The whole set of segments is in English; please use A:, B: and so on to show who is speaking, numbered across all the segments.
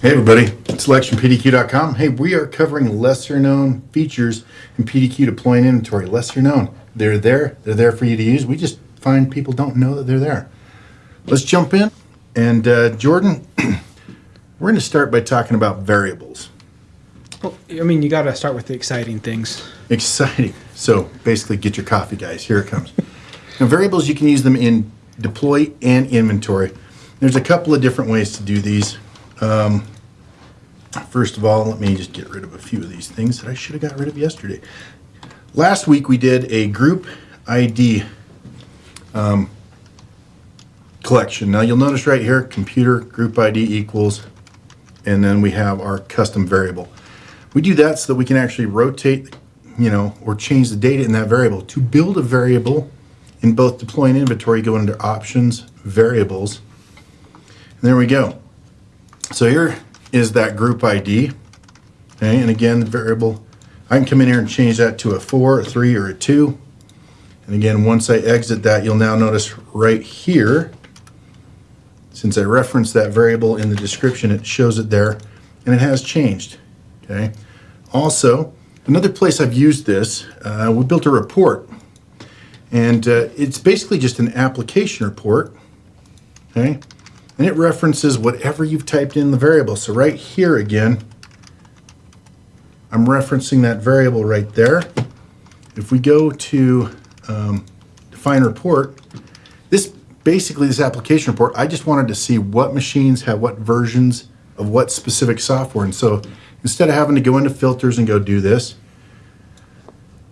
A: Hey everybody, it's selectionpdq.com. Hey, we are covering lesser known features in PDQ Deploy and Inventory. Lesser known. They're there, they're there for you to use. We just find people don't know that they're there. Let's jump in. And uh, Jordan, we're going to start by talking about variables.
B: Well, I mean, you got to start with the exciting things.
A: Exciting. So basically, get your coffee, guys. Here it comes. now, variables, you can use them in deploy and inventory. There's a couple of different ways to do these. Um, first of all, let me just get rid of a few of these things that I should have got rid of yesterday. Last week, we did a group ID um, collection. Now, you'll notice right here, computer group ID equals, and then we have our custom variable. We do that so that we can actually rotate, you know, or change the data in that variable. To build a variable in both deploy and inventory, go into options, variables, and there we go. So here is that group ID. Okay, and again, the variable, I can come in here and change that to a four, a three, or a two. And again, once I exit that, you'll now notice right here, since I referenced that variable in the description, it shows it there, and it has changed. Okay. Also, another place I've used this, uh, we built a report, and uh, it's basically just an application report. Okay, and it references whatever you've typed in the variable. So right here again, I'm referencing that variable right there. If we go to um, define report, this basically this application report, I just wanted to see what machines have what versions of what specific software. And so Instead of having to go into filters and go do this,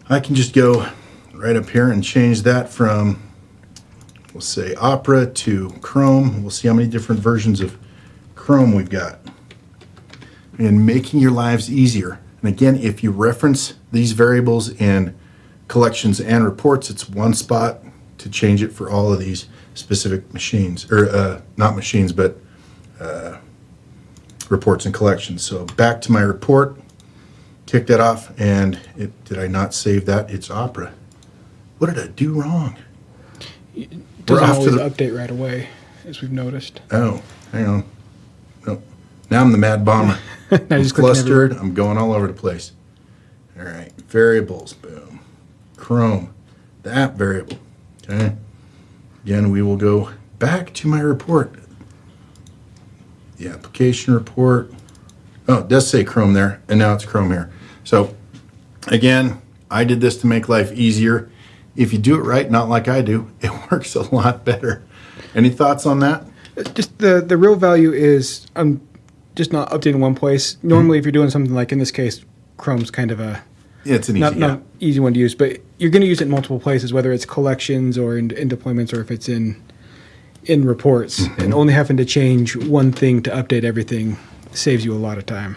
A: I can just go right up here and change that from, we'll say Opera to Chrome. We'll see how many different versions of Chrome we've got. And making your lives easier. And again, if you reference these variables in collections and reports, it's one spot to change it for all of these specific machines, or uh, not machines, but uh, reports and collections. So back to my report, kick that off, and it, did I not save that? It's Opera. What did I do wrong?
B: Doesn't always the, update right away, as we've noticed.
A: Oh, hang on. Nope. Now I'm the mad bomber. I'm flustered. I'm going all over the place. All right, variables, boom. Chrome, the app variable, okay? Again, we will go back to my report the application report. Oh, it does say Chrome there, and now it's Chrome here. So again, I did this to make life easier. If you do it right, not like I do, it works a lot better. Any thoughts on that?
B: Just the, the real value is I'm just not updating one place. Normally, mm-hmm. if you're doing something like in this case, Chrome's kind of a
A: yeah, it's an easy,
B: not, not easy one to use, but you're going to use it in multiple places, whether it's collections or in, in deployments or if it's in in reports mm-hmm. and only having to change one thing to update everything saves you a lot of time.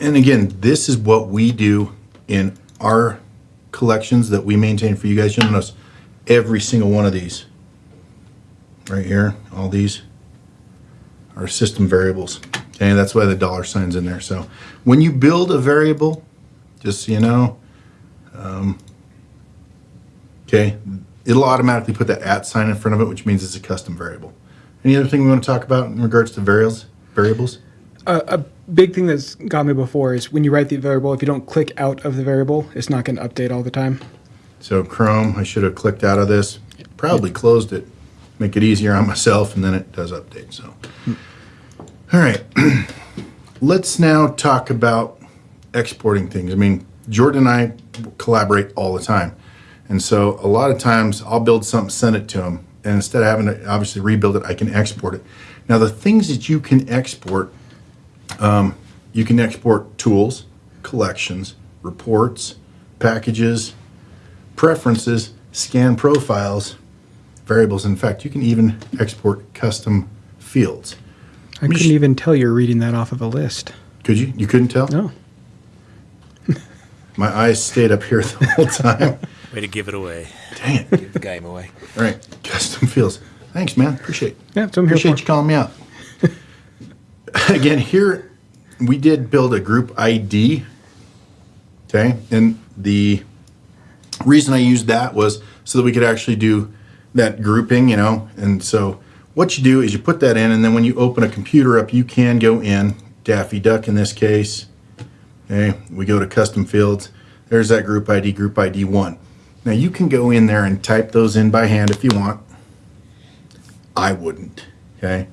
A: And again, this is what we do in our collections that we maintain for you guys. You'll notice every single one of these right here, all these are system variables. Okay, that's why the dollar sign's in there. So when you build a variable, just so you know, um, okay, it'll automatically put that at sign in front of it, which means it's a custom variable. Any other thing we want to talk about in regards to variables? Variables?
B: A big thing that's got me before is when you write the variable, if you don't click out of the variable, it's not going to update all the time.
A: So Chrome, I should have clicked out of this. Probably closed it, make it easier on myself, and then it does update. So, all right, let's now talk about exporting things. I mean, Jordan and I collaborate all the time. And so a lot of times I'll build something, send it to him. and instead of having to obviously rebuild it, I can export it. Now the things that you can export, um, you can export tools, collections, reports, packages, preferences, scan profiles, variables. In fact, you can even export custom fields.
B: I couldn't even tell you're reading that off of a list.
A: Could you? You couldn't tell?
B: No.
A: My eyes stayed up here the whole time.
C: Way to give it away.
A: Dang it.
C: Give the game away.
A: All right. Custom fields. Thanks, man. Appreciate it.
B: Yeah, so I'm
A: here Appreciate
B: for.
A: you calling me out. Again, here we did build a group ID. Okay. And the reason I used that was so that we could actually do that grouping, you know. And so what you do is you put that in, and then when you open a computer up, you can go in Daffy Duck in this case. Okay, we go to custom fields. There's that group ID, group ID one. Now you can go in there and type those in by hand if you want. I wouldn't. Okay.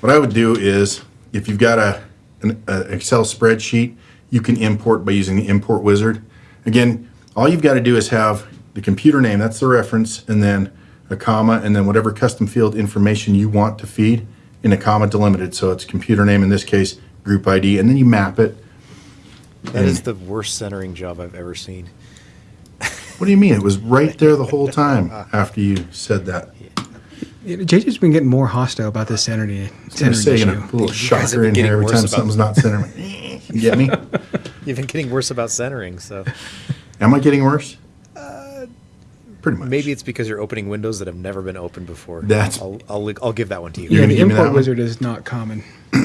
A: What I would do is if you've got a an a Excel spreadsheet, you can import by using the import wizard. Again, all you've got to do is have the computer name, that's the reference, and then a comma, and then whatever custom field information you want to feed in a comma delimited. So it's computer name in this case, group ID, and then you map it.
C: That is the worst centering job I've ever seen.
A: What do you mean? It was right there the whole time after you said that.
B: Know, JJ's been getting more hostile about this centering,
A: I'm gonna
B: centering
A: say, you know,
B: issue.
A: a little
C: You
A: shocker in here every time
C: about-
A: something's not centered. You get me?
C: You've been getting worse about centering, so
A: Am I getting worse? Uh, Pretty much.
C: maybe it's because you're opening windows that have never been opened before.
A: That's-
C: I'll I'll, I'll give that one to you.
A: You're
B: Yeah, the
A: give that
B: import
A: one?
B: wizard is not common.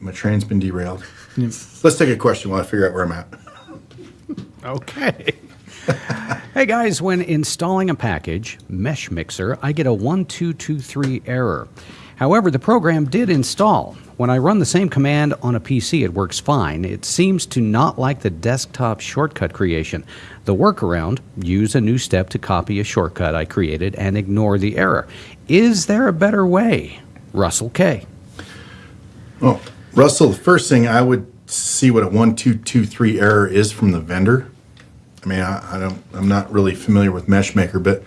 A: My train's been derailed. Let's take a question while I figure out where I'm at.
D: Okay. Hey guys, when installing a package, Mesh Mixer, I get a 1223 error. However, the program did install. When I run the same command on a PC, it works fine. It seems to not like the desktop shortcut creation. The workaround use a new step to copy a shortcut I created and ignore the error. Is there a better way? Russell K.
A: Well, Russell, the first thing I would see what a one two two three error is from the vendor. I mean, I, I don't, I'm not really familiar with MeshMaker, but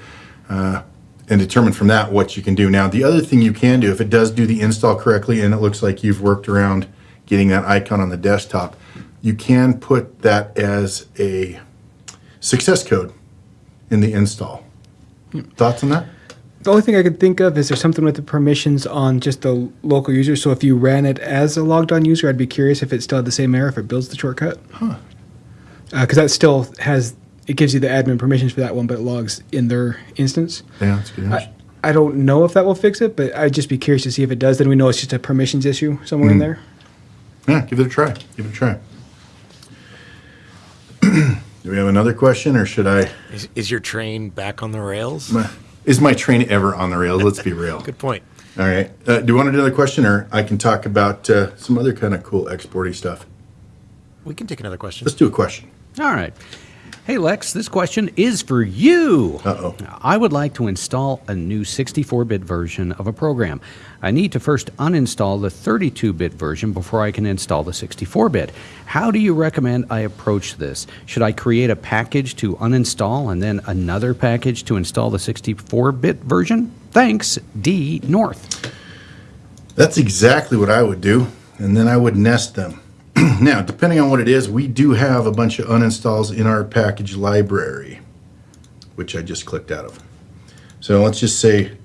A: uh, and determine from that what you can do. Now, the other thing you can do, if it does do the install correctly, and it looks like you've worked around getting that icon on the desktop, you can put that as a success code in the install. Thoughts on that?
B: The only thing I could think of is there's something with the permissions on just the local user. So if you ran it as a logged on user, I'd be curious if it still had the same error if it builds the shortcut. Huh. Because that still has it gives you the admin permissions for that one, but it logs in their instance.
A: Yeah, that's good.
B: I, I don't know if that will fix it, but I'd just be curious to see if it does. Then we know it's just a permissions issue somewhere in there.
A: Yeah, give it a try. Give it a try. Do we have another question, or should I?
C: Is, is your train back on the rails?
A: Is my train ever on the rails? Let's be real.
C: Good point.
A: All right. Uh, do you want another question, or I can talk about uh, some other kind of cool exporty stuff?
C: We can take another question.
A: Let's do a question.
D: All right. Hey, Lex, this question is for you.
A: Uh-oh.
D: I would like to install a new 64 bit version of a program. I need to first uninstall the 32 bit version before I can install the 64 bit. How do you recommend I approach this? Should I create a package to uninstall and then another package to install the 64 bit version? Thanks, D North.
A: That's exactly what I would do, and then I would nest them. now, depending on what it is, we do have a bunch of uninstalls in our package library, which I just clicked out of. So let's just say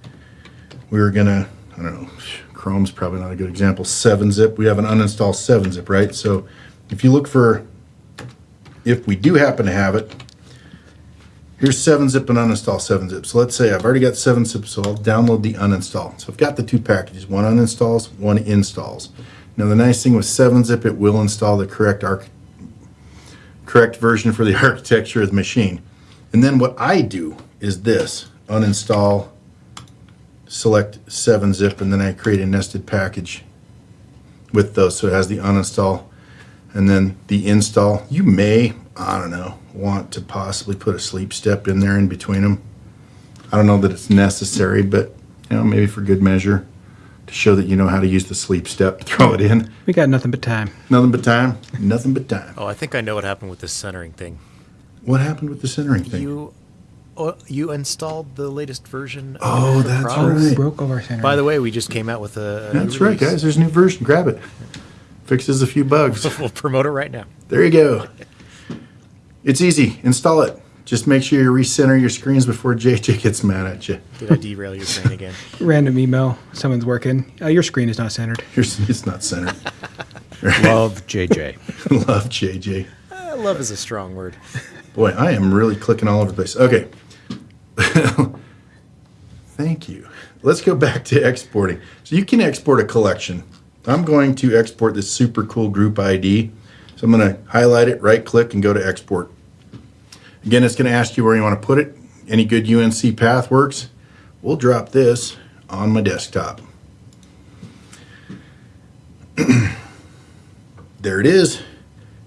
A: we were gonna, I don't know, Chrome's probably not a good example, 7-zip. We have an uninstall 7-zip, right? So if you look for, if we do happen to have it, Here's 7-zip and uninstall 7-zip. So let's say I've already got 7-zip, so I'll download the uninstall. So I've got the two packages, one uninstalls, one installs. Now the nice thing with 7-zip, it will install the correct correct version for the architecture of the machine. And then what I do is this, uninstall, select 7-zip, and then I create a nested package with those. So it has the uninstall and then the install. You may, I don't know, want to possibly put a sleep step in there in between them. I don't know that it's necessary, but you know, maybe for good measure to show that you know how to use the sleep step, throw it in.
B: We got nothing but time.
A: Nothing but time. Nothing but time.
C: Oh, I think I know what happened with this centering thing.
A: What happened with the centering thing?
C: You, oh, you installed the latest version.
A: Oh,
C: it
A: that's
C: Prox?
A: right.
B: Oh, broke over center.
C: By the way, we just came out with a. a new
A: That's right, guys. There's a new version. Grab it. Fixes a few bugs.
C: We'll promote it right now.
A: There you go. It's easy. Install it. Just make sure you recenter your screens before JJ gets mad at you.
C: Did I derail your train again?
B: Random email. Someone's working. Uh, your screen is not centered.
A: Here's, it's not centered.
D: Love JJ.
A: Love JJ.
C: Uh, love is a strong word.
A: Boy, I am really clicking all over the place. Okay. Thank you. Let's go back to exporting. So you can export a collection. I'm going to export this super cool group ID. So I'm going to highlight it, right click, and go to export. Again, it's going to ask you where you want to put it. Any good UNC path works. We'll drop this on my desktop. there it is.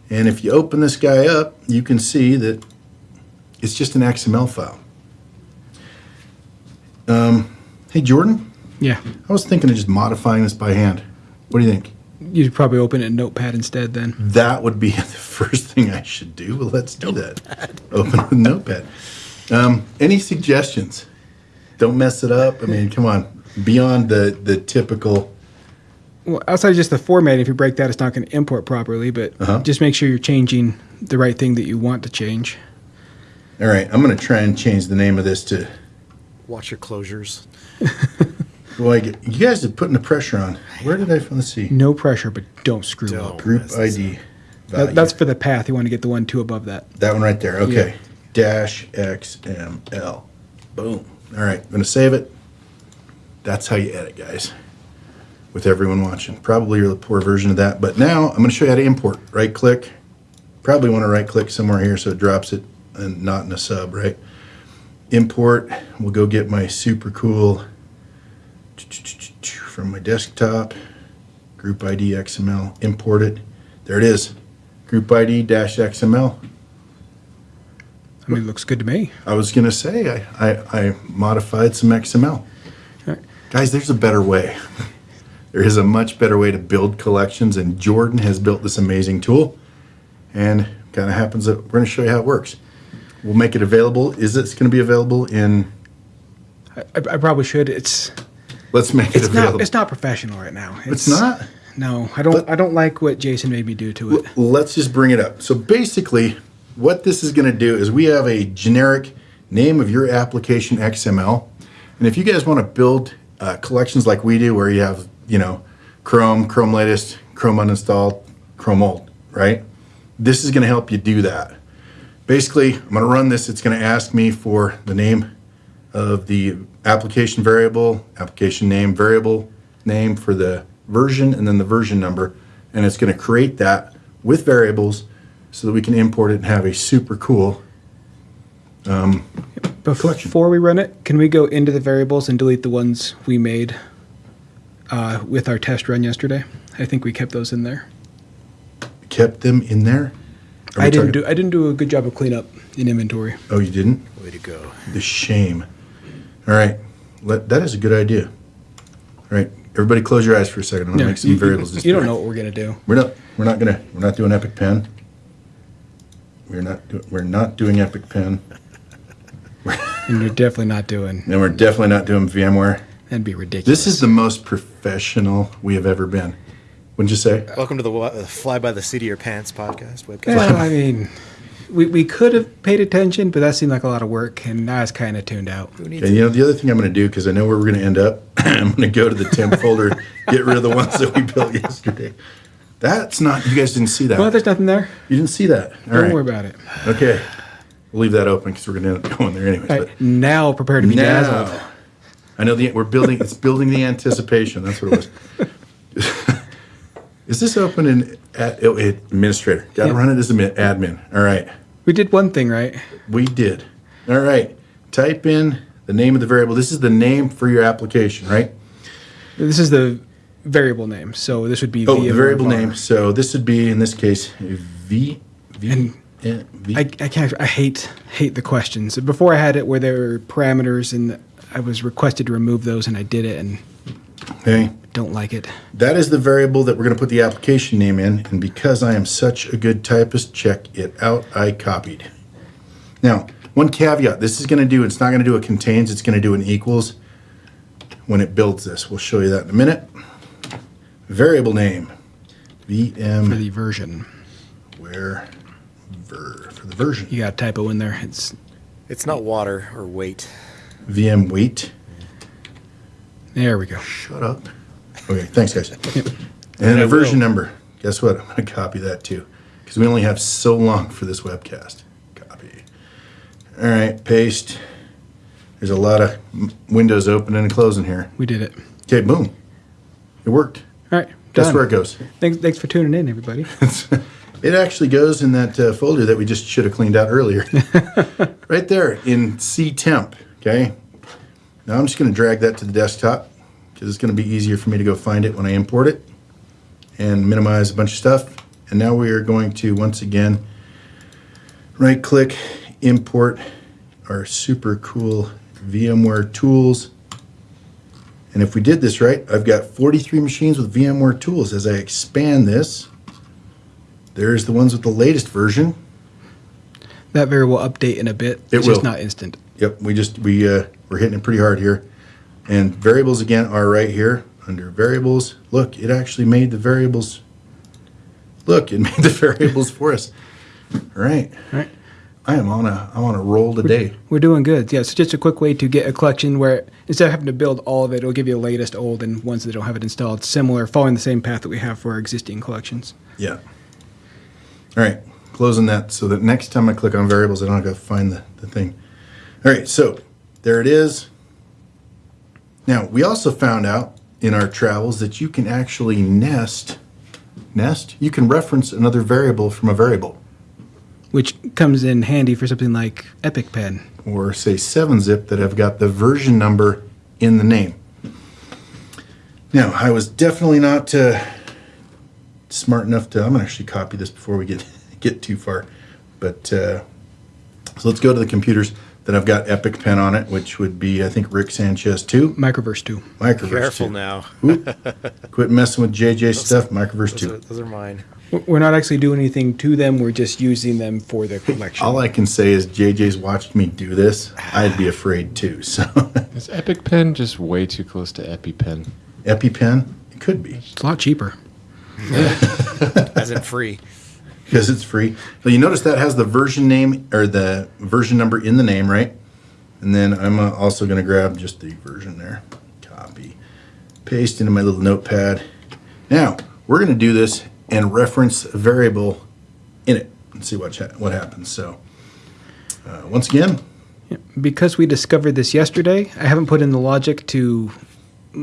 A: And if you open this guy up, you can see that it's just an XML file. Um, hey, Jordan,
B: Yeah.
A: I was thinking of just modifying this by hand. What do you think?
B: You'd probably open it in Notepad instead then.
A: That would be the first thing I should do. Well, let's do that. Open with Notepad. Um, any suggestions? Don't mess it up. I mean, come on. Beyond the the typical.
B: Well, outside of just the format, if you break that, it's not going to import properly, but
A: Uh-huh.
B: just make sure you're changing the right thing that you want to change.
A: All right, I'm going to try and change the name of this to.
C: Watch your closures.
A: Well, I get, you guys are putting the pressure on. Where did I find? Let's see.
B: No pressure, but don't screw
C: Don't.
B: up.
A: Group
C: That's-
A: ID.
B: That, that's for the path. You want to get the one two above that.
A: That one right there. Okay. Dash XML. Boom. All right. I'm going to save it. That's how you edit, guys. With everyone watching. Probably a poor version of that. But now I'm going to show you how to import. Right click. Probably want to right click somewhere here so it drops it and not in a sub, right? Import. We'll go get my super cool from my desktop. Group ID XML. Import it. There it is. Group ID dash XML.
B: I mean, it looks good to me.
A: I was gonna say I, I, I modified some XML. Guys, there's a better way. There is a much better way to build collections, and Jordan has built this amazing tool. And kind of happens that we're gonna show you how it works. We'll make it available. Is it gonna be available in?
B: I I probably should. It's
A: Let's make it
B: it's
A: available.
B: not it's not professional right now.
A: It's not.
B: No, I don't. I don't like what Jason made me do to it.
A: Let's just bring it up. So basically, what this is going to do is we have a generic name of your application XML, and if you guys want to build uh, collections like we do, where you have you know Chrome, Chrome latest, Chrome uninstalled, Chrome old, right? This is going to help you do that. Basically, I'm going to run this. It's going to ask me for the name of the application variable, application name, variable name for the version, and then the version number. And it's going to create that with variables so that we can import it and have a super cool.
B: Before we run it, can we go into the variables and delete the ones we made uh, with our test run yesterday? I think we kept those in there.
A: Kept them in there.
B: I didn't do. I didn't do a good job of cleanup in inventory.
A: Oh, you didn't?
C: Way to go.
A: The shame. All right. Let, that is a good idea. All right. Everybody close your eyes for a second. I'm going to
B: Yeah,
A: make some
B: you,
A: variables.
B: You, you don't know what we're gonna do.
A: We're not. We're not gonna. We're not doing Epic Pen. We're not. Do, we're not doing Epic Pen,
B: And you're definitely not doing.
A: and we're definitely not doing VMware.
B: That'd be ridiculous.
A: This is the most professional we have ever been. Wouldn't you say?
C: Welcome to the uh, Fly by the Seat of Your Pants podcast webcast.
B: Well, I mean, we, we could have paid attention, but that seemed like a lot of work, and I was kind of tuned out.
A: And you know the other thing I'm going to do because I know where we're going to end up. I'm going to go to the temp folder, get rid of the ones that we built yesterday. That's not. You guys didn't see that.
B: Well, there's nothing there.
A: you didn't see that. All
B: Don't
A: right.
B: worry about it.
A: Okay. We'll leave that open because we're going to end up going there anyways.
B: All
A: but-
B: right, now prepare to be dazzled.
A: Now, I know the we're building. It's building the anticipation. That's what it was. Is this open in at, oh, administrator? Got to
B: Yeah.
A: run it as admin. admin. All right,
B: We did one thing right.
A: we did. All right, type in the name of the variable. This is the name for your application, right?
B: This is the variable name, so this would be
A: Oh, the variable name. So this would be in this case V V eh, V.
B: I, I can't. I hate hate the questions. Before I had it where there were parameters, and I was requested to remove those, and I did it, and
A: okay.
B: don't like it.
A: That is the variable that we're going to put the application name in, and because I am such a good typist, check it out, I copied. Now, one caveat, this is going to do, it's not going to do a contains, it's going to do an equals when it builds this. We'll show you that in a minute. Variable name, VM.
B: For the
A: VM
B: version,
A: where ver, for the version,
B: you got a typo in there. It's
C: It's not water or weight.
A: VM weight.
B: There. We go.
A: Shut up. Okay, thanks, guys. And
C: I
A: a version number. Guess what? I'm going to copy that too, because we only have so long for this webcast. Copy. All right, paste. There's a lot of windows opening and closing here.
B: We did it.
A: Okay, boom. It worked.
B: All right. Done.
A: where it goes?
B: Thanks. Thanks for tuning in, everybody.
A: It actually goes in that uh, folder that we just should have cleaned out earlier. right there in C temp. Okay. Now I'm just going to drag that to the desktop because it's going to be easier for me to go find it when I import it. and minimize a bunch of stuff. And now we are going to, once again, right click, import our super cool VMware tools. And if we did this right, I've got 43 machines with VMware tools. As I expand this, there's the ones with the latest version.
B: That very will update in a bit.
A: It
B: it's
A: will.
B: just not instant.
A: Yep, we just, we, uh, we're hitting it pretty hard here. And variables again are right here under variables. Look, it actually made the variables. Look, it made the variables for us. All right.
B: All right.
A: I am on a, I'm on a roll today.
B: We're doing good. Yeah, it's just a quick way to get a collection where instead of having to build all of it, it'll give you the latest, old, and ones that don't have it installed. Similar, following the same path that we have for our existing collections.
A: Yeah. All right, closing that so that next time I click on variables, I don't have to find the, the thing. All right, so there it is. Now, we also found out in our travels that you can actually nest, nest, you can reference another variable from a variable.
B: which comes in handy for something like EpicPen.
A: or say 7-zip that have got the version number in the name. Now, I was definitely not uh, smart enough to, I'm going to actually copy this before we get, get too far. But, uh, so let's go to the computers that I've got Epic Pen on it, which would be, I think, Rick Sanchez 2,
B: Microverse 2.
A: Microverse
C: Careful
A: 2.
C: now.
A: Quit messing with JJ stuff, Microverse
C: Those
A: 2.
C: are, those are mine.
B: We're not actually doing anything to them. We're just using them for the collection.
A: All I can say is JJ's watched me do this. I'd be afraid too. So,
E: Is Epic Pen just way too close to EpiPen?
A: EpiPen, it could be.
B: it's a lot cheaper.
C: As in free.
A: Because it's free. So you notice that has the version name or the version number in the name, right? And then I'm uh, also going to grab just the version there, copy, paste into my little notepad. Now we're going to do this and reference a variable in it and see what what happens. So uh, once again,
B: Because we discovered this yesterday, I haven't put in the logic to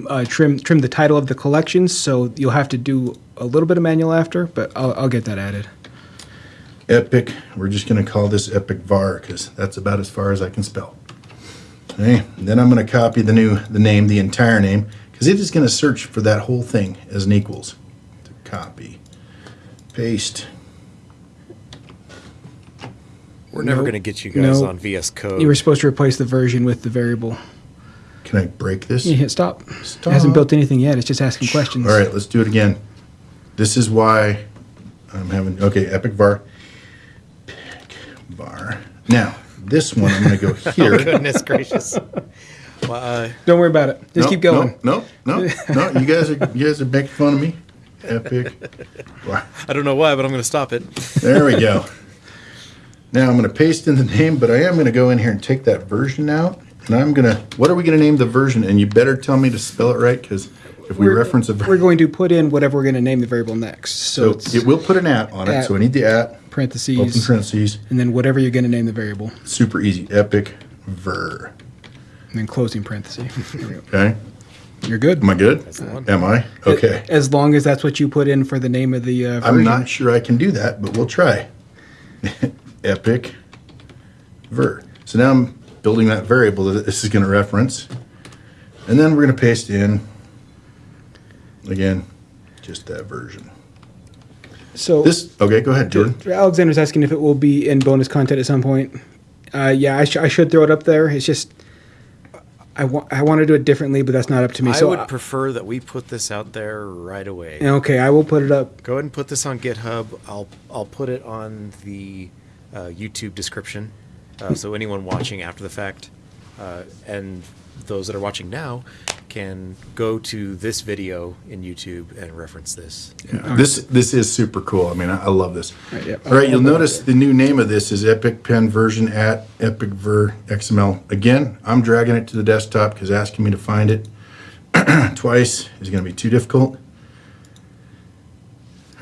B: uh, trim trim the title of the collection, so you'll have to do a little bit of manual after, but I'll, I'll get that added.
A: Epic. We're just going to call this epic var because that's about as far as I can spell. Okay. Then I'm going to copy the new the name, the entire name, because it is going to search for that whole thing as an equals. To copy, paste.
C: We're never
B: No.
C: going to get you guys
B: No.
C: on VS Code.
B: You were supposed to replace the version with the variable.
A: Can I break this?
B: You hit stop.
A: Stop.
B: It hasn't built anything yet. It's just asking questions.
A: All right, let's do it again. This is why I'm having okay. Epic var. Epic var. Now this one I'm going to go here.
C: oh, Goodness gracious. Well, uh,
B: Don't worry about it. Just
A: No,
B: keep going.
A: No, no, no, no. You guys are you guys are making fun of me. Epic. var.
C: I don't know why, but I'm going to stop it.
A: There we go. Now I'm going to paste in the name, but I am going to go in here and take that version out, and I'm going to. What are we going to name the version? And you better tell me to spell it right, because if we
B: We're-
A: reference a
B: We're going to put in whatever we're going to name the variable next. So,
A: so it will put an at on it.
B: At.
A: So I need the at. Open
B: parentheses,
A: parentheses.
B: and then whatever you're going to name the variable,
A: Super easy. Epic ver.
B: and then closing parentheses. There we go.
A: Okay.
B: You're good.
A: Am I good?
C: the one.
A: Am I? Okay.
B: As long as that's what you put in for the name of the uh.
A: I'm not sure I can do that, but we'll try. Epic ver. So now I'm building that variable that this is going to reference. And then we're going to paste in, again, just that version.
B: So
A: This, okay, go ahead, Jordan.
B: Alexander's asking if it will be in bonus content at some point. Uh, yeah, I, sh- I should throw it up there. It's just I want I want to do it differently, but that's not up to me.
C: I
B: so
C: would
B: uh,
C: prefer that we put this out there right away.
B: okay, I will put it up.
C: Go ahead and put this on GitHub. I'll I'll put it on the uh, YouTube description, uh, so anyone watching after the fact, uh, and those that are watching now, can go to this video in YouTube and reference this.
A: This this is super cool. I mean, I, I love this.
B: Right, yeah.
A: All right, you'll notice the new name of this is Epic Pen version at Epic Ver XML. Again, I'm dragging it to the desktop because asking me to find it twice is going to be too difficult.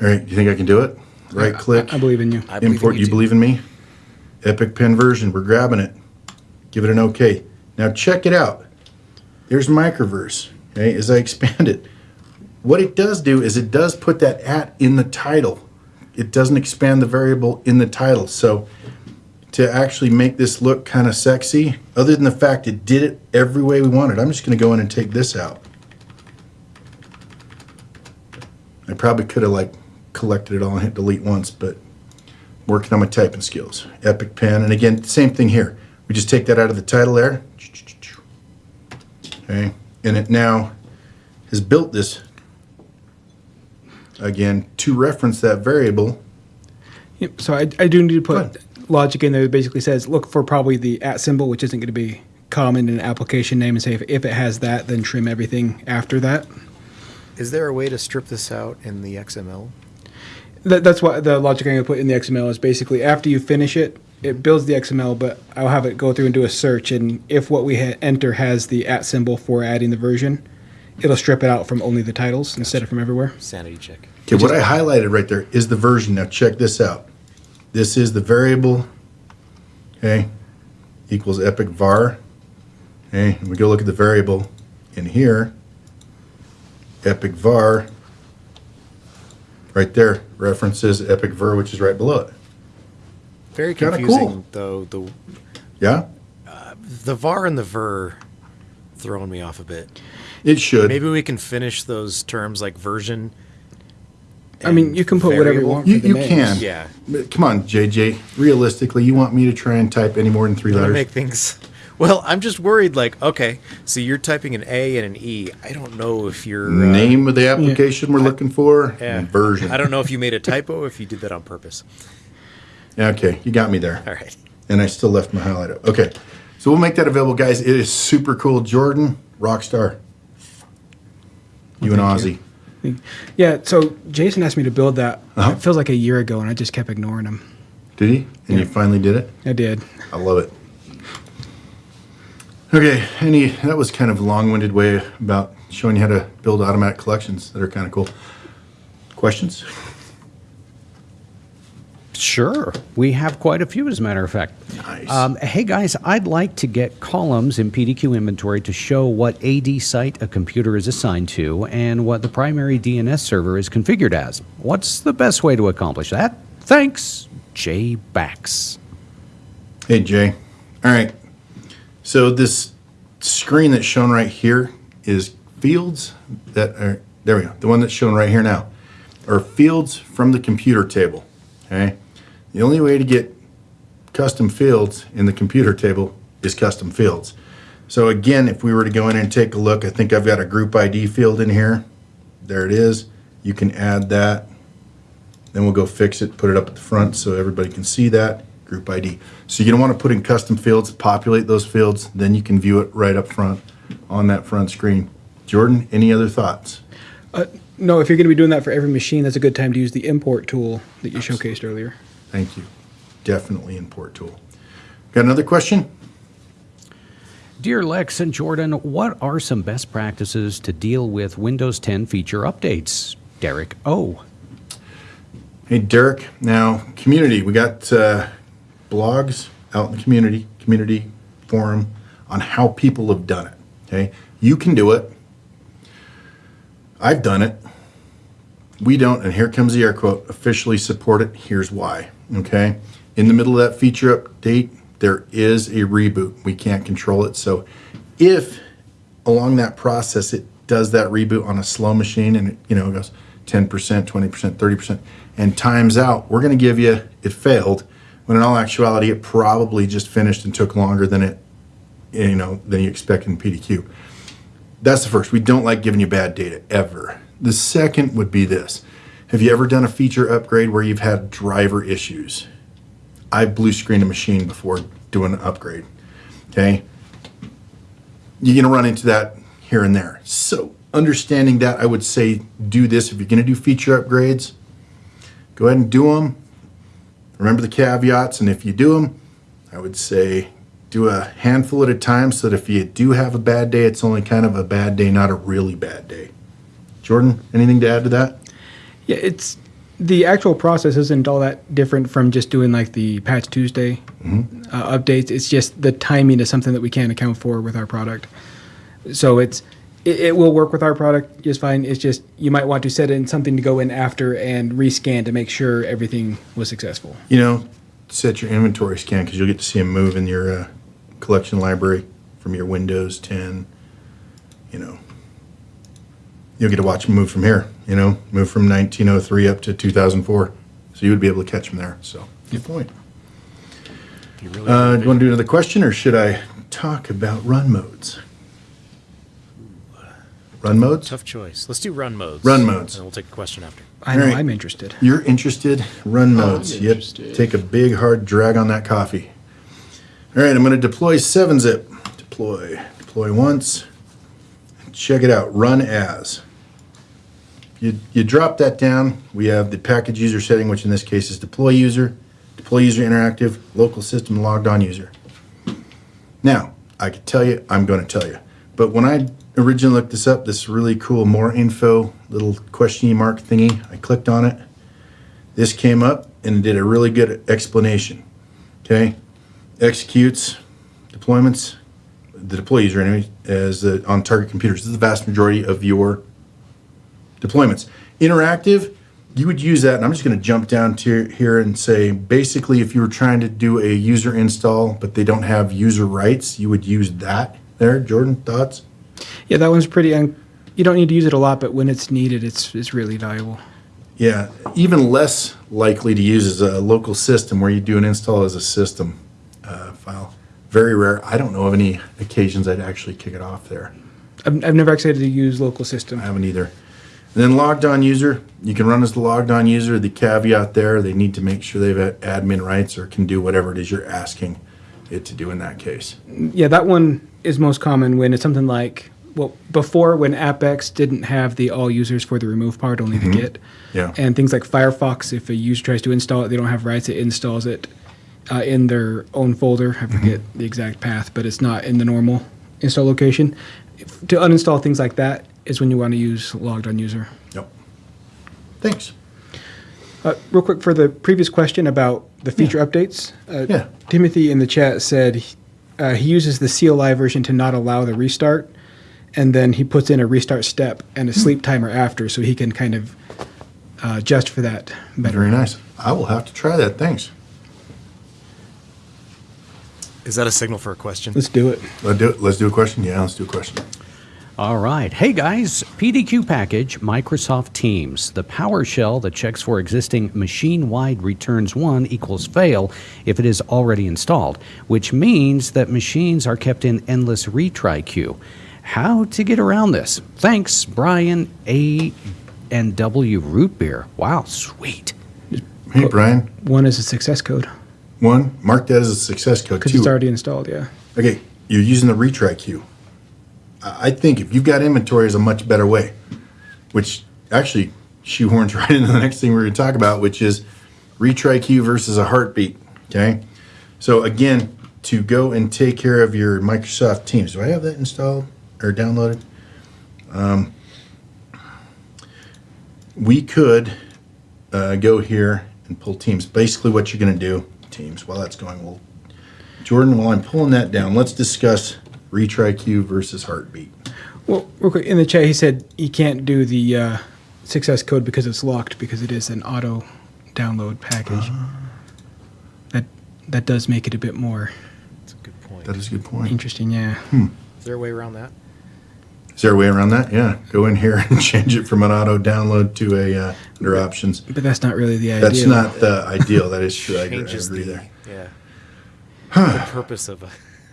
A: All right, you think I can do it? Right click,
B: I, I believe in you.
C: I believe in
A: import.
C: you
A: You believe in me? Epic Pen version. We're grabbing it. Give it an OK. Now check it out. There's Microverse. Okay, as I expand it, what it does do is it does put that at in the title. It doesn't expand the variable in the title. So to actually make this look kind of sexy, other than the fact it did it every way we wanted, I'm just going to go in and take this out. I probably could have like collected it all and hit delete once, but working on my typing skills. Epic Pen, and again, same thing here. We just take that out of the title there. Okay, and it now has built this again to reference that variable.
B: Yep, so I, I do need to put logic in there that basically says look for probably the at symbol, which isn't going to be common in an application name, and say if, if it has that, then trim everything after that.
C: Is there a way to strip this out in the XML?
B: That, that's what the logic I'm going to put in the XML is basically after you finish it, it builds the XML, but I'll have it go through and do a search, and if what we ha- enter has the at symbol for adding the version, it'll strip it out from only the titles instead of from everywhere.
C: Sanity check.
A: Okay, what I highlighted right there is the version. Now check this out. This is the variable, okay, equals epic var. Okay, and we go look at the variable in here. Epic var, right there, references epic var, which is right below it.
C: Very confusing
A: cool.
C: though. The
A: Yeah,
C: the var and the ver throwing me off a bit.
A: it should.
C: Maybe we can finish those terms like version.
B: I mean, you can put whatever you want.
A: You,
B: for the
A: you can.
C: Yeah.
A: But come on, JJ. Realistically, you want me to try and type any more than three letters?
C: make things. Well, I'm just worried. Like, okay, so you're typing an A and an E. I don't know if you're uh,
A: Name of the application we're looking for
C: yeah.
A: and version.
C: I don't know if you made a typo. If you did that on purpose.
A: Yeah, Okay, you got me there.
C: All right.
A: And I still left my highlight up. Okay, so we'll make that available, guys. It is super cool. Jordan, rock star. You and Ozzy.
B: Yeah, so Jason asked me to build that.
A: Uh-huh.
B: It feels like a year ago, and I just kept ignoring him.
A: Did he? And you finally did it?
B: I did.
A: I love it. Okay, any that was kind of a long-winded way about showing you how to build automatic collections that are kind of cool. Questions?
D: Sure. We have quite a few, as a matter of fact.
A: Nice.
D: Um, hey, guys, I'd like to get columns in PDQ inventory to show what AD site a computer is assigned to and what the primary DNS server is configured as. What's the best way to accomplish that? Thanks, Jay Bax.
A: Hey Jay. All right. So this screen that's shown right here is fields that are there we go. The one that's shown right here now are fields from the computer table. Okay. The only way to get custom fields in the computer table is custom fields. So again, if we were to go in and take a look, I think I've got a group ID field in here. There it is. You can add that. Then we'll go fix it, put it up at the front so everybody can see that group ID. So you don't want to put in custom fields, populate those fields, then you can view it right up front on that front screen. Jordan, any other thoughts?
B: Uh, no, if you're going to be doing that for every machine, that's a good time to use the import tool that you showcased earlier.
A: Thank you. Definitely import tool. Got another question?
D: Dear Lex and Jordan, what are some best practices to deal with Windows 10 feature updates? Derek O.
A: Hey, Derek. Now, community, we got uh, blogs out in the community, community forum on how people have done it. Okay, you can do it. I've done it. We don't, and here comes the air quote, officially support it. Here's why. Okay, in the middle of that feature update, there is a reboot. We can't control it. So, if along that process it does that reboot on a slow machine and it, you know it goes 10%, 20%, 30% and times out, we're going to give you it failed when in all actuality it probably just finished and took longer than it you know than you expect in PDQ. That's the first. We don't like giving you bad data ever. The second would be this. Have you ever done a feature upgrade where you've had driver issues? I blue screened a machine before doing an upgrade. Okay? You're going to run into that here and there. So, understanding that, I would say do this. If you're going to do feature upgrades, go ahead and do them. Remember the caveats, and if you do them, I would say do a handful at a time so that if you do have a bad day, it's only kind of a bad day, not a really bad day. Jordan, anything to add to that?
B: Yeah, it's the actual process isn't all that different from just doing like the Patch Tuesday uh, updates. It's just the timing is something that we can't account for with our product. So it's it, it will work with our product just fine. It's just you might want to set in something to go in after and rescan to make sure everything was successful.
A: You know, set your inventory scan because you'll get to see them move in your uh, collection library from your Windows 10. You know, you'll get to watch them move from here, you know, move from 1903 up to 2004. So you would be able to catch them there. So good point.
C: You really
A: Uh, do you want to do another question or should I talk about run modes? Run modes?
C: tough choice. Let's do run modes.
A: Run modes.
C: And we'll take a question after.
B: I know
A: All right.
B: I'm interested.
A: You're interested? Run modes. Yep.
E: interested.
A: Take a big hard drag on that coffee. All right, I'm going to deploy 7-zip. Deploy. Deploy once. Check it out. Run as. You, you drop that down. We have the package user setting, which in this case is deploy user, deploy user interactive, local system logged on user. Now, I could tell you, I'm going to tell you. But when I originally looked this up, this really cool more info little question mark thingy, I clicked on it. This came up and it did a really good explanation. Okay, executes deployments, the deploy user anyway, as uh, on target computers. This is the vast majority of your deployments. Interactive, you would use that, and I'm just going to jump down to here and say basically, if you were trying to do a user install but they don't have user rights, you would use that there. Jordan, thoughts?
B: Yeah, that one's pretty. Un- you don't need to use it a lot, but when it's needed, it's it's really valuable.
A: Yeah, even less likely to use is a local system where you do an install as a system uh, file. Very rare. I don't know of any occasions I'd actually kick it off there.
B: I've, I've never actually had to use local system.
A: I haven't either. Then logged on user, you can run as the logged on user. The caveat there, they need to make sure they've admin rights or can do whatever it is you're asking it to do in that case.
B: Yeah, that one is most common when it's something like well before when AppX didn't have the all users for the remove part, only the Git.
A: Yeah.
B: And things like Firefox, if a user tries to install it, they don't have rights. It installs it uh, in their own folder. I forget the exact path, but it's not in the normal install location. If, to uninstall things like that is when you want to use logged on user.
A: Yep. Thanks.
B: Uh, real quick for the previous question about the feature updates. Uh,
A: Yeah.
B: Timothy in the chat said uh, he uses the CLI version to not allow the restart, and then he puts in a restart step and a sleep timer after, so he can kind of uh, adjust for that better.
A: Very nice. I will have to try that. Thanks.
C: Is that a signal for a question?
B: Let's do it.
A: Let's do it. Let's do a question. Yeah, let's do a question.
D: All right. Hey guys, PDQ package, Microsoft Teams. The PowerShell that checks for existing machine wide returns 1 equals fail if it is already installed, which means that machines are kept in endless retry queue. How to get around this? Thanks, Brian A. and W. Root Beer. Wow, sweet.
A: Hey, Brian.
B: One is a success code
A: One, mark that as a success code.
B: because it's already installed. Yeah.
A: Okay, you're using the retry queue. I think if you've got inventory is a much better way, which actually shoehorns right into the next thing we're going to talk about, which is retry queue versus a heartbeat. Okay, so again, to go and take care of your Microsoft Teams, do I have that installed or downloaded? Um, we could uh, go here and pull Teams. Basically, what you're going to do, Teams. While that's going, we'll Jordan, while I'm pulling that down, let's discuss retry queue versus heartbeat.
B: Well, real quick in the chat, he said he can't do the uh, success code because it's locked because it is an auto download package. That that does make it a bit more
C: That's a good point.
A: That is a good point.
B: interesting. Yeah.
C: Is there a way around that?
A: Is there a way around that? Yeah, go in here and change it from an auto download to a uh, under options.
B: But that's not really the idea.
A: That's not the ideal. That is true. I agree, I
C: Changes
A: agree
C: the
A: there.
C: yeah. the purpose of a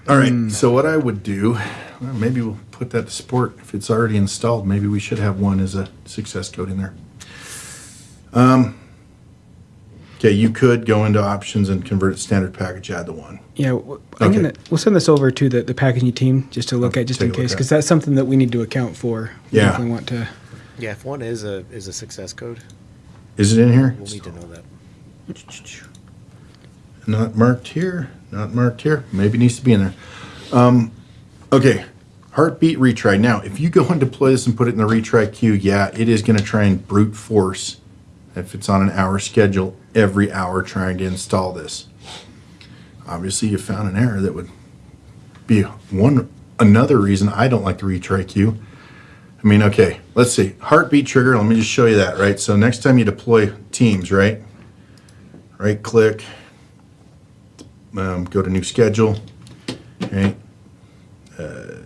A: All right. So what I would do, well, maybe we'll put that to sport. If it's already installed, maybe we should have one as a success code in there. Um. Okay, you could go into options and convert it standard package. Add the one.
B: Yeah, w- I'm
A: Okay.
B: gonna we'll send this over to the, the packaging team just to look
A: Okay,
B: at just in case because that's something that we need to account for. We
A: Yeah.
B: definitely want to.
C: yeah. If one is a is a success code,
A: Is it in here?
C: we'll need to know that.
A: Not marked here, not marked here. Maybe needs to be in there. Um, okay, heartbeat retry. Now, if you go and deploy this and put it in the retry queue, yeah, it is going to try and brute force, if it's on an hour schedule, every hour trying to install this. Obviously, you found an error that would be one another reason I don't like the retry queue. I mean, okay, let's see. Heartbeat trigger, let me just show you that, right? So next time you deploy Teams, right? Right click, um, go to new schedule, right? Uh,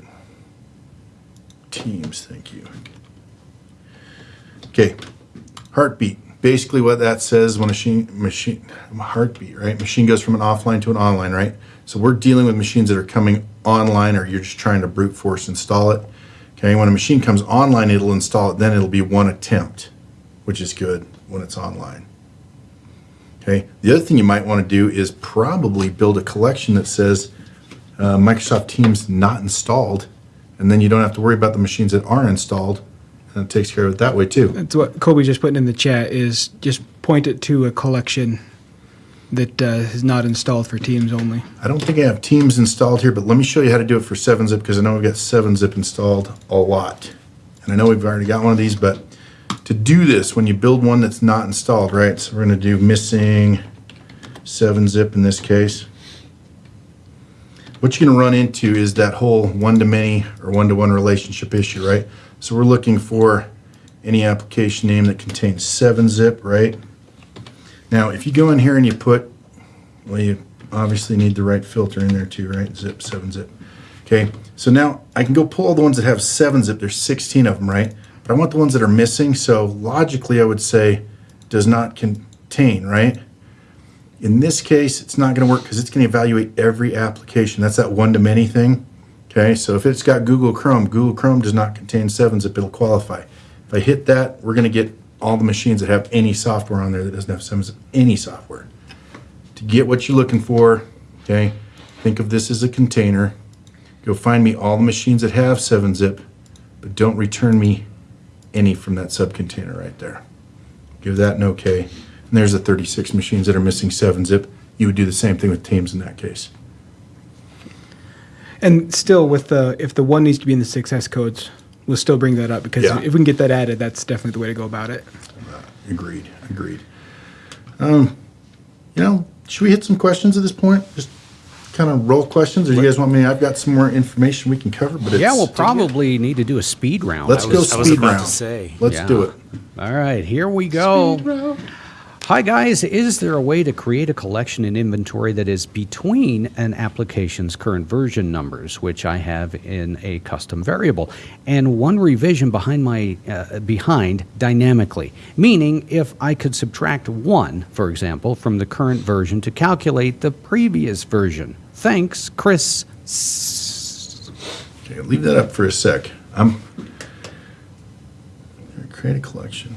A: Teams, thank you. Okay, heartbeat. Basically, what that says when a machine machine heartbeat, right? Machine goes from an offline to an online, right? So we're dealing with machines that are coming online, or you're just trying to brute force install it. Okay, when a machine comes online, it'll install it. Then it'll be one attempt, which is good when it's online. Okay. The other thing you might want to do is probably build a collection that says uh, Microsoft Teams not installed, and then you don't have to worry about the machines that are installed, and it takes care of it that way too.
B: That's what Kobe just put in the chat is just point it to a collection that uh, is not installed for Teams only.
A: I don't think I have Teams installed here, but let me show you how to do it for 7-Zip because I know we've got 7-Zip installed a lot. And I know we've already got one of these, but to do this, when you build one that's not installed, right? So we're going to do missing 7-Zip in this case. What you're going to run into is that whole one-to-many or one-to-one relationship issue, right? So we're looking for any application name that contains 7-Zip, right? Now, if you go in here and you put, well, you obviously need the right filter in there too, right? Zip, 7-Zip. Okay, so now I can go pull all the ones that have 7-Zip. There's 16 of them, right? But I want the ones that are missing, so logically I would say does not contain, right? In this case, it's not going to work because it's going to evaluate every application. That's that one-to-many thing. Okay, so if it's got Google Chrome, Google Chrome does not contain 7-Zip, it'll qualify. If I hit that, we're going to get all the machines that have any software on there that doesn't have 7-Zip, any software. To get what you're looking for, okay, think of this as a container. Go find me all the machines that have 7-Zip, but don't return me any from that subcontainer right there. Give that an okay. And there's the 36 machines that are missing 7-Zip. You would do the same thing with Teams in that case.
B: And still, with the if the one needs to be in the 6S codes, we'll still bring that up because
A: Yeah.
B: if we can get that added, that's definitely the way to go about it.
A: Agreed, agreed. Um, you know, should we hit some questions at this point? Just kind of roll questions, or you guys want me? I've got some more information we can cover, but it's,
D: Yeah, we'll probably need to do a speed round.
A: let's
D: I
A: go
D: was-
C: I was
A: speed
C: about to
A: round.
C: say.
A: Let's
D: Yeah.
A: do it.
D: All right, here we go. Hi, guys. Is there a way to create a collection and inventory that is between an application's current version numbers, which I have in a custom variable, and one revision behind my uh, behind dynamically? Meaning, if I could subtract one, for example, from the current version to calculate the previous version. Thanks, Chris.
A: Okay, leave that up for a sec. I'm create a collection.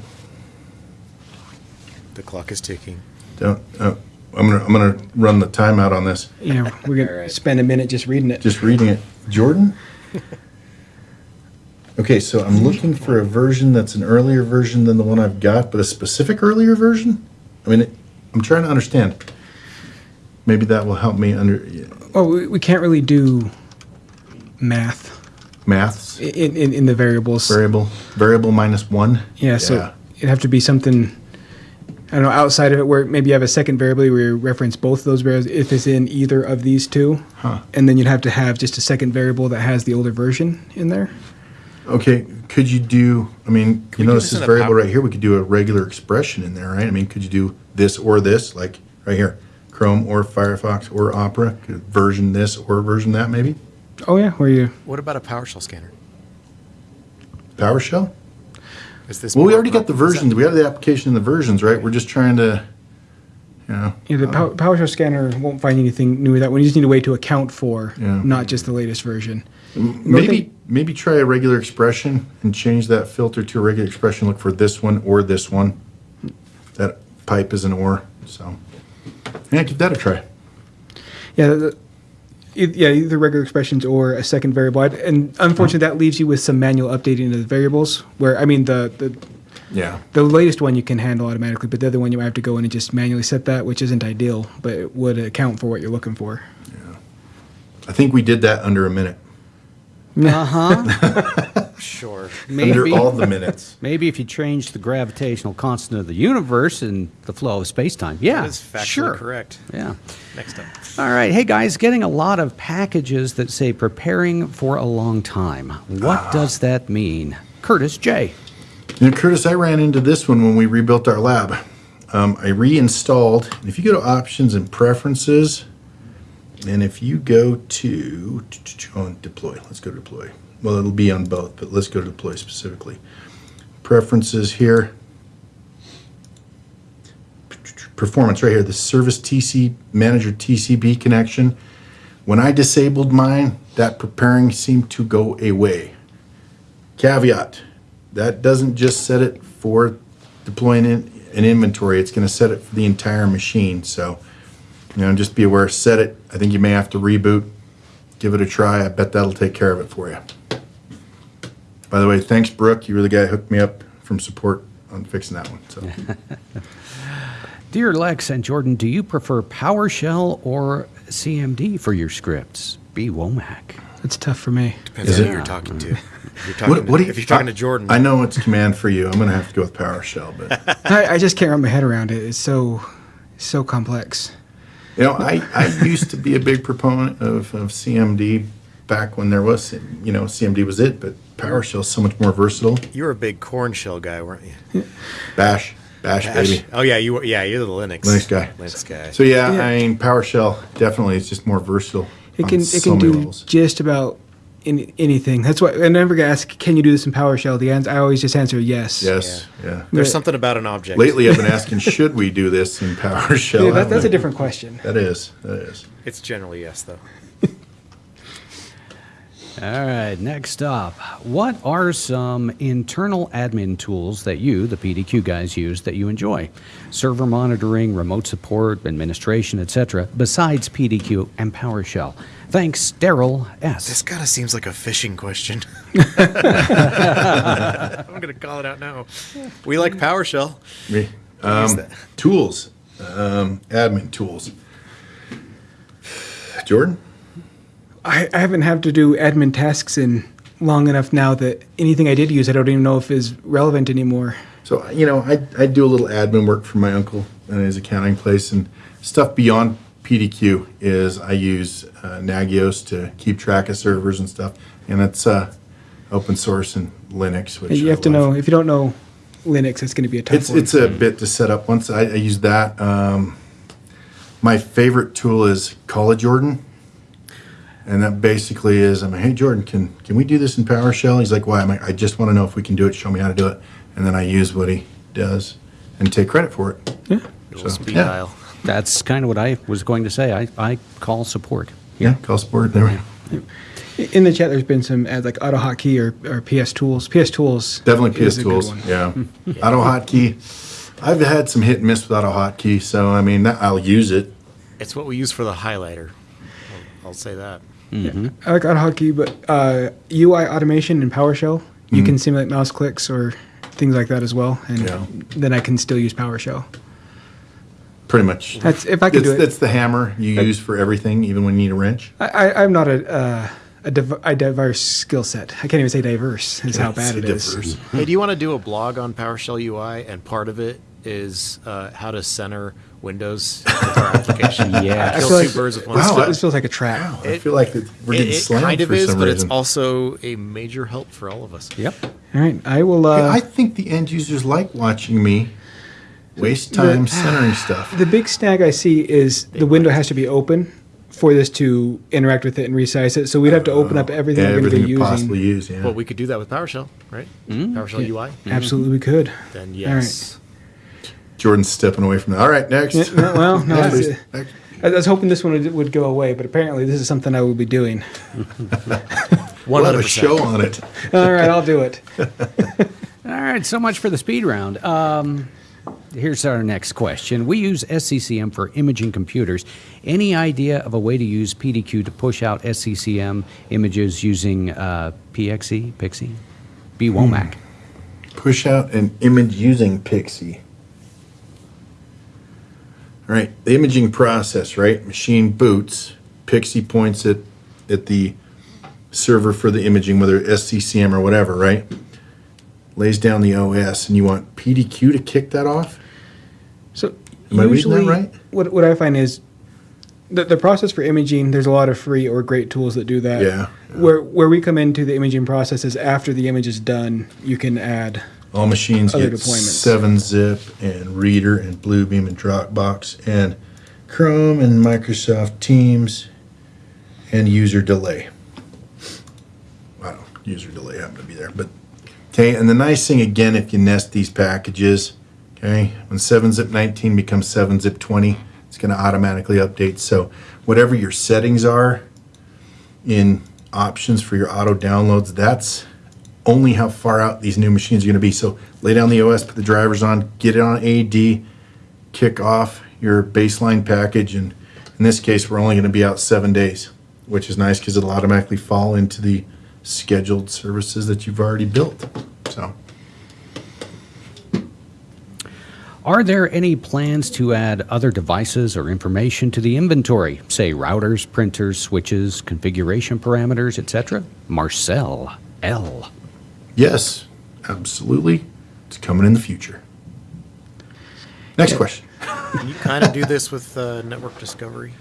C: The clock is ticking.
A: Don't. Uh, I'm gonna I'm gonna run the timeout on this.
B: You know, we're gonna spend a minute just reading it.
A: Just reading it. Jordan? Okay, so I'm looking for a version that's an earlier version than the one I've got, but a specific earlier version? I mean, it, I'm trying to understand. Maybe that will help me under
B: Well, we, we can't really do math
A: maths.
B: in, in, in the variables.
A: Variable, variable minus one.
B: Yeah, so it'd have to be something. I don't know outside of it where maybe you have a second variable where you reference both those variables if it's in either of these two,
A: Huh.
B: and then you'd have to have just a second variable that has the older version in there.
A: Okay, could you do, I mean,
C: we
A: you
C: do
A: notice
C: this
A: this variable right here, we could do a regular expression in there, right? I mean, could you do this or this, like right here, Chrome or Firefox or Opera, version this or version that maybe?
B: Oh yeah, where you
C: What about a PowerShell scanner?
A: PowerShell?
C: Is this
A: Well, we already got the
C: appropriate? That-
A: versions, we have the application and the versions, right? We're just trying to, you know,
B: yeah, the Pow- PowerShell scanner won't find anything new with that one. You just need a way to account for,
A: Yeah.
B: not just the latest version.
A: maybe, maybe try a regular expression and change that filter to a regular expression, look for this one or this one. That pipe is an or, so, yeah, give that a try.
B: Yeah, the, yeah, either regular expressions or a second variable. And unfortunately, that leaves you with some manual updating of the variables. Where I mean, the the
A: Yeah.
B: The latest one you can handle automatically, but the other one you might have to go in and just manually set that, which isn't ideal, but it would account for what you're looking for. Yeah.
A: I think we did that under a minute,
D: Uh huh.
C: Sure.
D: Maybe.
A: under all the minutes.
D: Maybe if you change the gravitational constant of the universe and the flow of space time. Yeah,
C: That is factually
D: sure.
C: correct.
D: Yeah.
C: Next up.
D: All right. Hey, guys, getting a lot of packages that say preparing for a long time. What
A: Ah.
D: does that mean? Curtis J.
A: You know, Curtis, I ran into this one when we rebuilt our lab. Um, I reinstalled. If you go to options and preferences, and if you go to oh, deploy, let's go to deploy. Well, it'll be on both, but let's go to deploy specifically. preferences here. Performance right here, the service TC manager TCP connection. When I disabled mine, that preparing seemed to go away. Caveat, that doesn't just set it for deploying in an inventory, it's gonna set it for the entire machine, so, you know, just be aware, set it, I think you may have to reboot, give it a try, I bet that'll take care of it for you. By the way, thanks Brooke, you were the guy who hooked me up from support on fixing that one, so.
D: Dear Lex and Jordan, do you prefer PowerShell or CMD for your scripts? B. Womack.
B: It's tough for me.
C: Depends
A: Is
C: on
A: it?
C: who you're talking to. If you're talking,
A: What, what do you,
C: if you're talking to Jordan,
A: I know it's command for you, I'm gonna have to go with PowerShell, but,
B: I, I just can't wrap my head around it. It's so so complex.
A: You know, I, I used to be a big proponent of, of CMD back when there was, you know, CMD was it, but PowerShell's so much more versatile.
C: you were a big Korn shell guy, weren't you?
A: Bash, bash, baby.
C: Oh yeah, you were. Yeah, you're the Linux.
A: Linux guy.
C: Linux guy.
A: So yeah,
B: Yeah.
A: I mean PowerShell definitely is just more versatile.
B: It
A: on
B: can it
A: so
B: can
A: many
B: do
A: levels.
B: just about in, anything. That's why I never get asked, "Can you do this in PowerShell?" The answer I always just answer yes.
A: Yes, yeah.
C: There's
B: Yeah.
C: something about an object.
A: Lately, I've been asking, should we do this in PowerShell?
B: Yeah, that, that's a different question.
A: That is, that is.
C: It's generally yes, though.
D: All right, next up. What are some internal admin tools that you, the PDQ guys, use that you enjoy? Server monitoring, remote support, administration, etc., besides PDQ and PowerShell. Thanks, Daryl S.
C: This kind of seems like a fishing question. I'm gonna call it out now. We like PowerShell.
A: Me. Um, tools, um, admin tools. Jordan?
B: I, I haven't had to do admin tasks in long enough now that anything I did use, I don't even know if is relevant anymore.
A: So, you know, I, I do a little admin work for my uncle and his accounting place and stuff beyond PDQ is I use uh, Nagios to keep track of servers and stuff. And it's uh, open source and Linux, which
B: you
A: I
B: have to know if you don't know Linux, it's going to be a tough
A: It's
B: one.
A: it's a bit to set up. Once I, I use that, um, my favorite tool is Call of Jordan, and that basically is I'm like, hey Jordan, can can we do this in PowerShell? He's like, why? I'm like, I just want to know if we can do it. Show me how to do it, and then I use what he does and take credit for it.
B: yeah.
C: Little
A: So,
C: speed
A: yeah.
C: dial.
D: That's kind of what I was going to say. I, I call support.
A: Yeah, call support. There we go.
B: In the chat, there's been some ads like AutoHotkey or, or PS Tools. PS Tools.
A: Definitely PS tools.
B: one.
A: Yeah, Auto Hotkey. I've had some hit and miss with Auto Hotkey, so I mean I'll use it.
C: It's what we use for the highlighter. I'll, I'll say that. Mm-hmm.
B: I like AutoHotkey, but uh, UI automation in PowerShell, you mm-hmm. can simulate mouse clicks or things like that as well, and
A: Yeah.
B: then I can still use PowerShell.
A: Pretty much.
B: That's if I can
A: It's,
B: do it.
A: it's the hammer you use for everything, even when you need a wrench.
B: I, I, I'm not a uh, a, div- a diverse skill set. I can't even say diverse. Is how bad it is.
A: Differs.
C: Hey, do you want to do a blog on PowerShell UI? And part of it is uh, how to center Windows with our application.
D: Yeah.
B: I
C: Kill
B: feel
C: two
B: like
C: birds with one
B: this,
A: Wow,
C: stone.
B: this feels like a trap.
A: Wow, I
C: It-
A: feel like that we're
C: It,
A: getting
C: it
A: slammed
C: kind of
A: for
C: is,
A: some
C: but
A: reason.
C: it's also a major help for all of us.
D: Yep.
B: All right, I will. Uh,
A: I think the end users like watching me waste time
B: The-
A: centering stuff.
B: the big snag I see is the window has to be open for this to interact with it and resize it. So we'd have to open up uh, everything
A: Yeah,
B: we're going to
A: everything
B: be
A: you
B: using.
A: possibly use. Yeah.
C: But we could do that with PowerShell, right? Mm-hmm. PowerShell UI. Mm-hmm.
B: Absolutely, we could.
C: Then
B: All
C: yes.
A: Jordan's stepping away from that. All right, next.
B: Yeah, no, well, no,
A: Next,
B: it's-
A: please. Next.
B: I was hoping this one would, would go away, but apparently this is something I will be doing.
A: We'll have a show on it.
B: All right, I'll do it.
D: All right, so much for the speed round. Um, here's our next question. We use SCCM for imaging computers. Any idea of a way to use PDQ to push out SCCM images using uh, PXE, Pixie? B. Womack.
A: Push out an image using Pixie. All right, the imaging process, right? Machine boots. Pixie points it at the server for the imaging, whether SCCM or whatever, right? Lays down the OS, and you want PDQ to kick that off?
B: So
A: Am I that
B: usually,
A: right?
B: what what I find is the the process for imaging. There's a lot of free or great tools that do that.
A: Yeah.
B: Where where we come into the imaging process is after the image is done, you can add.
A: All machines
B: Other
A: get
B: deployments.
A: 7-zip and Reader and Bluebeam and Dropbox and Chrome and Microsoft Teams and user delay. I don't know, user delay happened to be there, but Okay, and the nice thing again, if you nest these packages, okay, when 7-zip 19 becomes 7-zip 20, it's going to automatically update. So whatever your settings are in options for your auto downloads, that's only how far out these new machines are going to be. So lay down the OS, put the drivers on, get it on AD, kick off your baseline package, and in this case, we're only going to be out seven days, which is nice because it'll automatically fall into the scheduled services that you've already built. So
D: Are there any plans to add other devices or information to the inventory, say routers, printers, switches, configuration parameters, etc.? Marcel L.
A: yes, absolutely, it's coming in the future. Next question.
C: Can you kind of do this with uh, network discovery?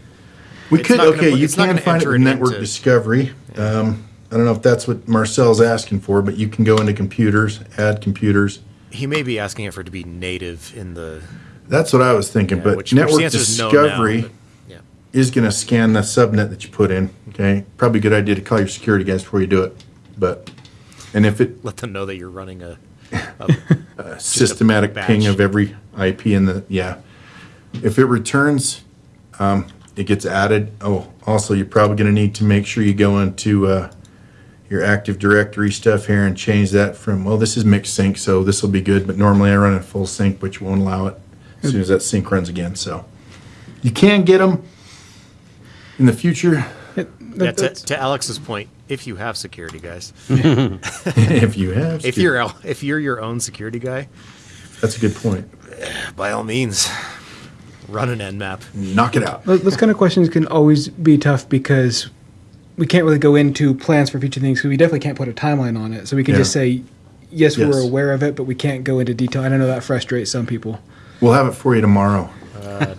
A: We
C: It's
A: could,
C: not gonna
A: okay, you
C: it's not
A: can find it
C: enter
A: with Network
C: into-
A: Discovery. Um, I don't know if that's what Marcel's asking for, but you can go into computers, add computers.
C: He may be asking it for it to be native in the.
A: That's what I was thinking,
C: yeah,
A: but
C: which, which
A: Network
C: the answer is no
A: Discovery
C: now, but, yeah.
A: is gonna scan the subnet that you put in, okay? Probably a good idea to call your security guys before you do it, but, and if it,
C: Let them know that you're running a. a
A: a systematic
C: batch.
A: ping of every IP in the, yeah. If it returns, um, it gets added. Oh, also, you're probably gonna need to make sure you go into, uh, your Active Directory stuff here and change that from, well, this is mixed sync, so this will be good, but normally I run it full sync, which won't allow it as soon as that sync runs again, so. You can get them in the future
B: It-
C: yeah,
B: that-
C: to,
B: that's-
C: to Alex's point, if you have security guys,
A: if you have.
C: if you're if you're your own security guy,
A: That's a good point.
C: by all means, run an Nmap.
A: Knock it out.
B: Those those kind of questions can always be tough because we can't really go into plans for future things because we definitely can't put a timeline on it. So we can
A: Yeah.
B: just say, yes,
A: Yes.
B: we're aware of it, but we can't go into detail. And I know that frustrates some people.
A: We'll have it for you tomorrow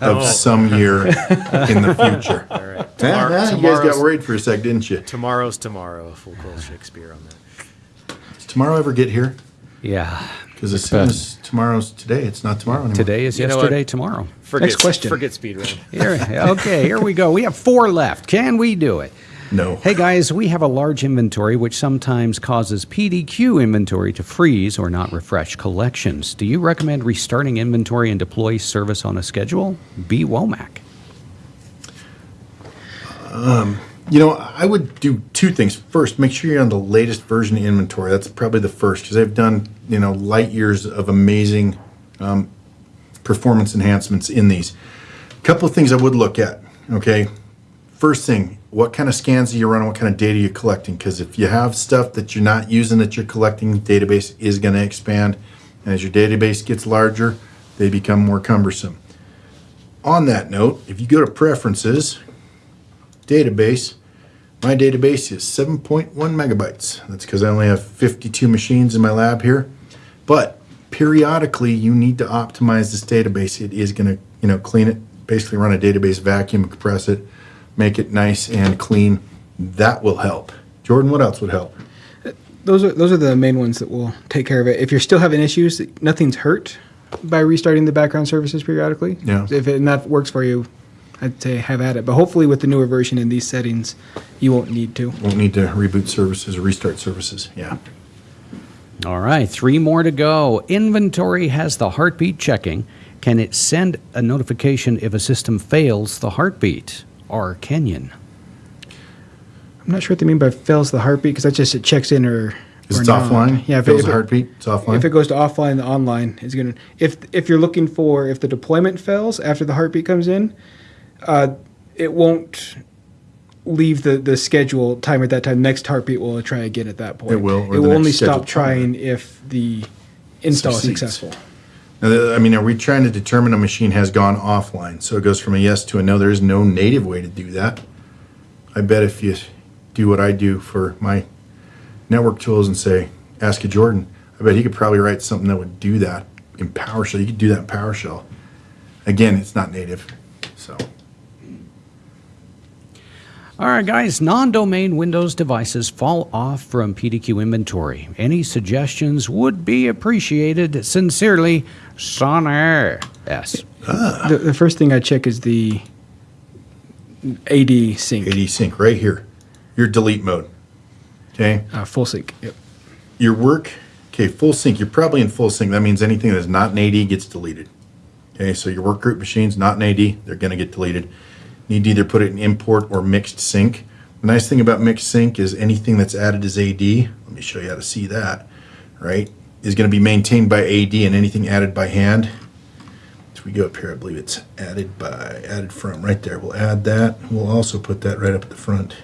A: of some year in the future.
C: All right, Tomorrow,
A: ah, you guys got worried for a sec, didn't you?
C: tomorrow's tomorrow. Full quote Shakespeare on that.
A: Does tomorrow ever get here?
D: Yeah.
A: Because as soon as tomorrow's today, it's not tomorrow anymore.
D: Today is
C: You
D: yesterday, tomorrow.
C: Forget,
B: Next question.
C: Forget speedrun.
D: Here, okay, here we go. We have four left. Can we do it?
A: No.
D: Hey guys, we have a large inventory which sometimes causes PDQ inventory to freeze or not refresh collections. Do you recommend restarting inventory and deploy service on a schedule? B. Womack.
A: You know, I would do two things. First, make sure you're on the latest version of inventory. That's probably the first because they've done, you know, light years of amazing um, performance enhancements in these. A couple of things I would look at, okay? First thing, what kind of scans are you running? What kind of data you're collecting? Because if you have stuff that you're not using that you're collecting, database is going to expand. And as your database gets larger, they become more cumbersome. On that note, if you go to preferences, database, my database is 7.1 megabytes. That's because I only have 52 machines in my lab here. But periodically, you need to optimize this database. It is going to, you know, clean it, basically run a database vacuum, compress it, make it nice and clean. That will help. Jordan, what else would help?
B: Those are those are the main ones that will take care of it. If you're still having issues, nothing's hurt by restarting the background services periodically.
A: Yeah.
B: If it, and that works for you, I'd say have at it. But hopefully, with the newer version in these settings, you won't need to.
A: Won't need to reboot services or restart services. Yeah.
D: All right, three more to go. Inventory has the heartbeat checking. Can it send a notification if a system fails the heartbeat? Or Kenyon?
B: I'm not sure what they mean by fails the heartbeat because that's just it checks in or.
A: Is
B: or
A: it
B: not.
A: offline?
B: Yeah, if
A: Feels
B: it,
A: a
B: if it-
A: heartbeat? It's offline?
B: If it goes to offline, the online is gonna. If if you're looking for if the deployment fails after the heartbeat comes in, uh, it won't leave the the schedule timer at that time. Next heartbeat will try again at that point.
A: It will, or
B: It
A: the
B: will
A: next
B: only stop trying if the install is successful.
A: I mean, are we trying to determine a machine has gone offline? So it goes from a yes to a no. There is no native way to do that. I bet if you do what I do for my network tools and say, ask a Jordan, I bet he could probably write something that would do that in PowerShell. You could do that in PowerShell. Again, it's not native. So
D: All right, guys, non domain Windows devices fall off from PDQ inventory. Any suggestions would be appreciated. Sincerely, Sonner S.
B: The, the first thing I check is the AD sync,
A: AD sync right here, your delete mode. Okay.
B: uh, full sync. Yep.
A: your work Okay, full sync. You're probably in full sync. That means anything that's not an AD gets deleted. Okay, so your work group machines not an AD, they're going to get deleted. Need to either put it in import or mixed sync. The nice thing about mixed sync is anything that's added as AD. Let me show you how to see that. Right, is going to be maintained by AD, and anything added by hand. If we go up here, I believe it's added by added from right there. We'll add that. We'll also put that right up at the front.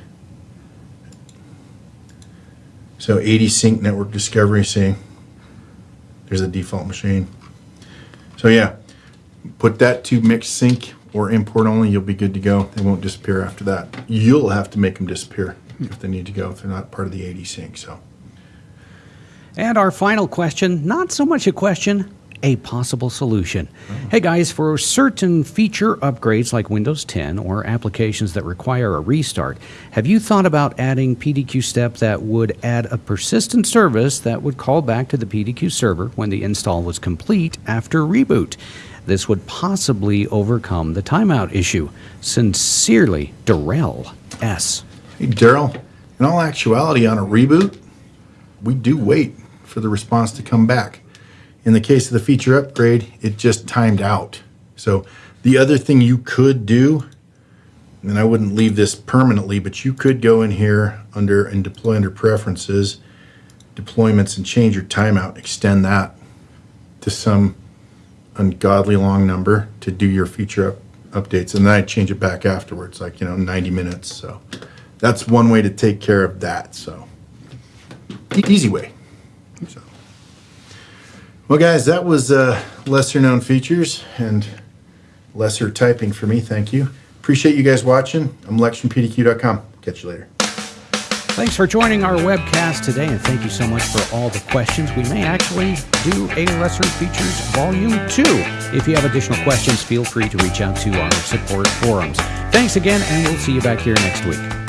A: So AD sync network discovery, see, there's a default machine. So yeah, put that to mixed sync or import only, you'll be good to go. They won't disappear after that. You'll have to make them disappear if they need to go, if they're not part of the AD sync, so.
D: And our final question, not so much a question, a possible solution. Hey guys, for certain feature upgrades like Windows 10 or applications that require a restart, have you thought about adding PDQ step that would add a persistent service that would call back to the PDQ server when the install was complete after reboot? This would possibly overcome the timeout issue. Sincerely, Darrell S.
A: Hey, Daryl, in all actuality, on a reboot, we do wait for the response to come back. In the case of the feature upgrade, it just timed out. So the other thing you could do, and I wouldn't leave this permanently, but you could go in here under and deploy under preferences, deployments, and change your timeout, extend that to some ungodly long number to do your feature up, updates, and then I change it back afterwards, like you know, 90 minutes. So that's one way to take care of that. So easy way. Well, guys, that was uh, lesser known features and lesser typing for me. Thank you. Appreciate you guys watching. I'm Lex from PDQ.com. Catch you later.
D: Thanks for joining our webcast today, and thank you so much for all the questions. We may actually do a Lesser Features Volume 2. If you have additional questions, feel free to reach out to our support forums. Thanks again, and we'll see you back here next week.